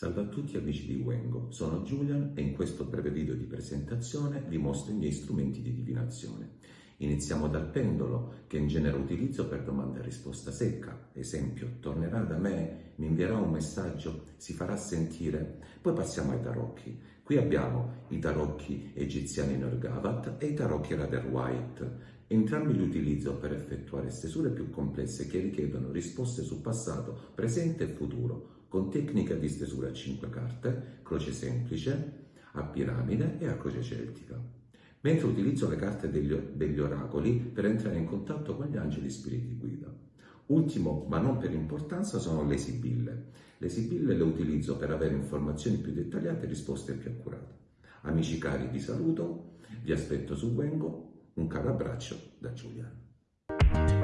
Salve a tutti amici di Wengo, sono Julian e in questo breve video di presentazione vi mostro i miei strumenti di divinazione. Iniziamo dal pendolo, che in genere utilizzo per domanda e risposta secca. Esempio, tornerà da me, mi invierà un messaggio, si farà sentire. Poi passiamo ai tarocchi. Qui abbiamo i tarocchi egiziani Norgavat e i tarocchi Rather White. Entrambi li utilizzo per effettuare stesure più complesse che richiedono risposte su passato, presente e futuro, con tecnica di stesura a 5 carte, croce semplice, a piramide e a croce celtica. Mentre utilizzo le carte degli, degli oracoli per entrare in contatto con gli angeli spiriti guida. Ultimo, ma non per importanza, sono le sibille. Le sibille le utilizzo per avere informazioni più dettagliate e risposte più accurate. Amici cari, vi saluto, vi aspetto su Wengo, un caro abbraccio da Giuliano.